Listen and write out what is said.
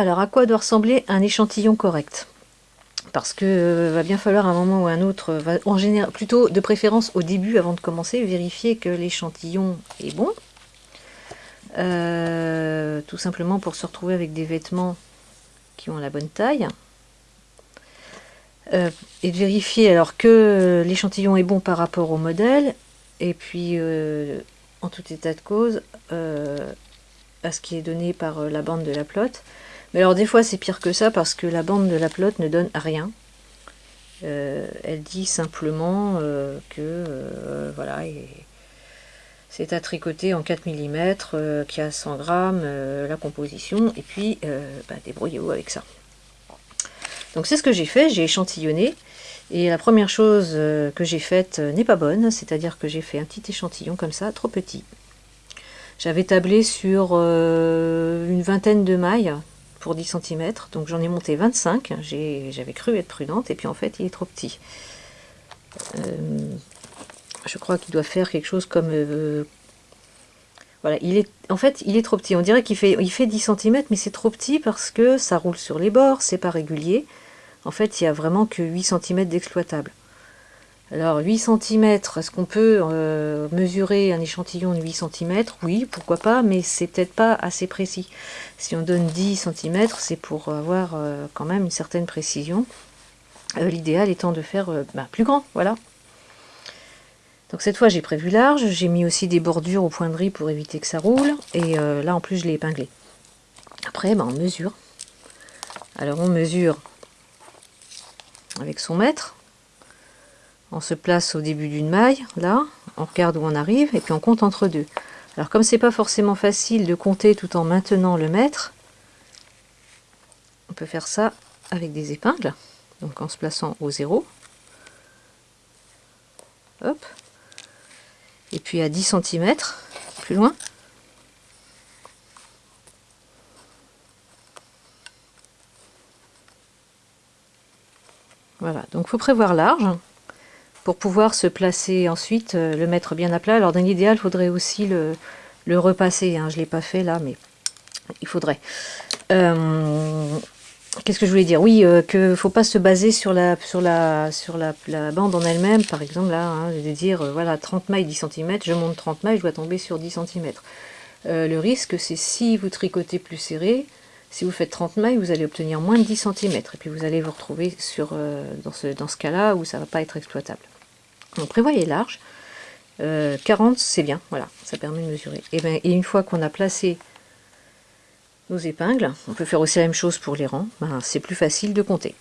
Alors, à quoi doit ressembler un échantillon correct? Parce que euh, va bien falloir un moment ou un autre, va, en général, plutôt de préférence au début, avant de commencer, vérifier que l'échantillon est bon. Euh, tout simplement pour se retrouver avec des vêtements qui ont la bonne taille. Euh, et de vérifier alors que l'échantillon est bon par rapport au modèle, et puis en tout état de cause, à ce qui est donné par la bande de la plotte. Mais alors des fois c'est pire que ça parce que la bande de la pelote ne donne rien. Euh, elle dit simplement euh, que euh, voilà, c'est à tricoter en 4 mm, qui a 100 grammes, la composition, et puis bah, débrouillez-vous avec ça. Donc c'est ce que j'ai fait, j'ai échantillonné, et la première chose que j'ai faite n'est pas bonne, c'est-à-dire que j'ai fait un petit échantillon comme ça, trop petit. J'avais tablé sur une vingtaine de mailles, pour 10 cm, donc j'en ai monté 25, j'avais cru être prudente, et puis en fait il est trop petit. Euh, je crois qu'il doit faire quelque chose comme... Euh, voilà, il est, en fait il est trop petit, on dirait qu'il fait, il fait 10 cm, mais c'est trop petit parce que ça roule sur les bords, c'est pas régulier. En fait il n'y a vraiment que 8 cm d'exploitable. Alors 8 cm, est-ce qu'on peut euh, mesurer un échantillon de 8 cm Oui, pourquoi pas, mais c'est peut-être pas assez précis. Si on donne 10 cm, c'est pour avoir euh, quand même une certaine précision. Euh, l'idéal étant de faire bah, plus grand, voilà. Donc cette fois j'ai prévu large, j'ai mis aussi des bordures au point de riz pour éviter que ça roule, et là en plus je l'ai épinglé. Après bah, on mesure. Alors on mesure avec son mètre, on se place au début d'une maille, là, on regarde où on arrive, et puis on compte entre deux. Alors comme c'est pas forcément facile de compter tout en maintenant le mètre, on peut faire ça avec des épingles, donc en se plaçant au zéro. Et puis à 10 cm, plus loin. Voilà, donc il faut prévoir large pour pouvoir se placer ensuite, euh, le mettre bien à plat. Alors dans l'idéal, il faudrait aussi le, repasser. Hein. Je ne l'ai pas fait là, mais il faudrait. Euh, qu'est-ce que je voulais dire? Oui, euh, qu'il ne faut pas se baser sur la, sur la, sur la, bande en elle-même, par exemple, là, hein, de dire, voilà, 30 mailles, 10 cm, je monte 30 mailles, je dois tomber sur 10 cm. le risque, c'est si vous tricotez plus serré, si vous faites 30 mailles, vous allez obtenir moins de 10 cm. Et puis vous allez vous retrouver sur, dans ce, dans ce cas-là où ça ne va pas être exploitable. Donc prévoyez large. 40 euh, c'est bien, voilà, ça permet de mesurer. Et, ben, et une fois qu'on a placé nos épingles, on peut faire aussi la même chose pour les rangs, ben, c'est plus facile de compter.